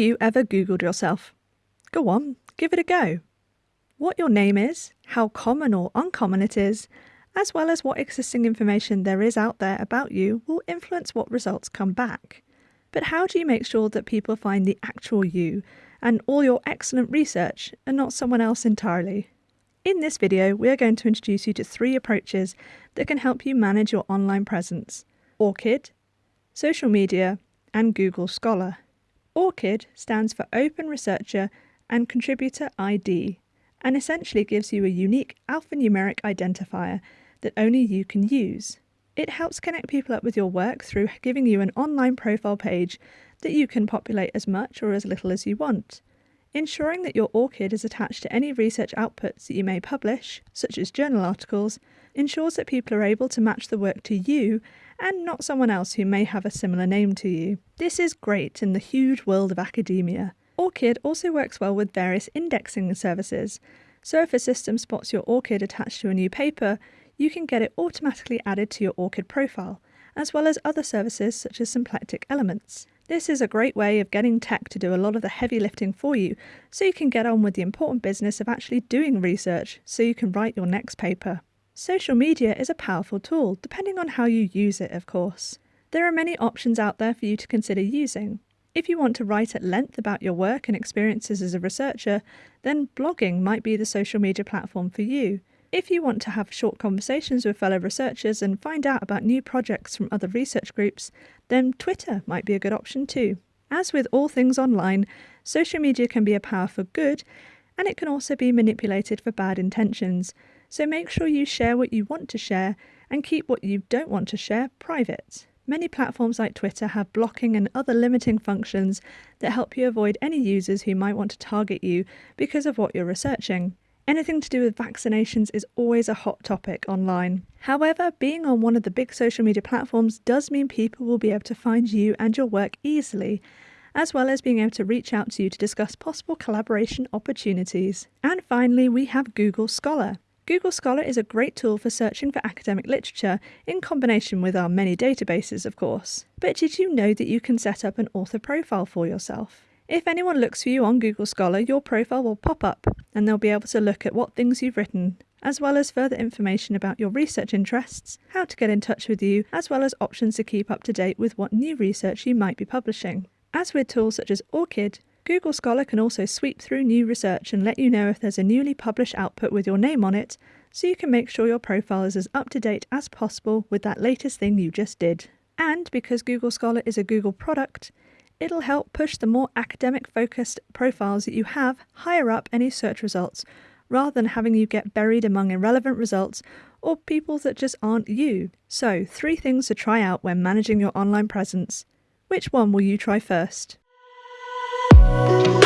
you ever Googled yourself? Go on, give it a go. What your name is, how common or uncommon it is, as well as what existing information there is out there about you will influence what results come back. But how do you make sure that people find the actual you and all your excellent research and not someone else entirely? In this video, we are going to introduce you to three approaches that can help you manage your online presence ORCID, social media, and Google Scholar. ORCID stands for Open Researcher and Contributor ID and essentially gives you a unique alphanumeric identifier that only you can use. It helps connect people up with your work through giving you an online profile page that you can populate as much or as little as you want. Ensuring that your ORCID is attached to any research outputs that you may publish, such as journal articles, ensures that people are able to match the work to you and not someone else who may have a similar name to you. This is great in the huge world of academia. ORCID also works well with various indexing services, so if a system spots your ORCID attached to a new paper, you can get it automatically added to your ORCID profile, as well as other services such as symplectic elements. This is a great way of getting tech to do a lot of the heavy lifting for you, so you can get on with the important business of actually doing research so you can write your next paper. Social media is a powerful tool, depending on how you use it, of course. There are many options out there for you to consider using. If you want to write at length about your work and experiences as a researcher, then blogging might be the social media platform for you. If you want to have short conversations with fellow researchers and find out about new projects from other research groups, then Twitter might be a good option too. As with all things online, social media can be a power for good, and it can also be manipulated for bad intentions. So make sure you share what you want to share and keep what you don't want to share private. Many platforms like Twitter have blocking and other limiting functions that help you avoid any users who might want to target you because of what you're researching. Anything to do with vaccinations is always a hot topic online. However, being on one of the big social media platforms does mean people will be able to find you and your work easily, as well as being able to reach out to you to discuss possible collaboration opportunities. And finally, we have Google Scholar. Google Scholar is a great tool for searching for academic literature in combination with our many databases, of course. But did you know that you can set up an author profile for yourself? If anyone looks for you on Google Scholar, your profile will pop up and they'll be able to look at what things you've written, as well as further information about your research interests, how to get in touch with you, as well as options to keep up to date with what new research you might be publishing. As with tools such as ORCID, Google Scholar can also sweep through new research and let you know if there's a newly published output with your name on it, so you can make sure your profile is as up to date as possible with that latest thing you just did. And because Google Scholar is a Google product, it'll help push the more academic focused profiles that you have higher up any search results, rather than having you get buried among irrelevant results or people that just aren't you. So, three things to try out when managing your online presence. Which one will you try first? Bye.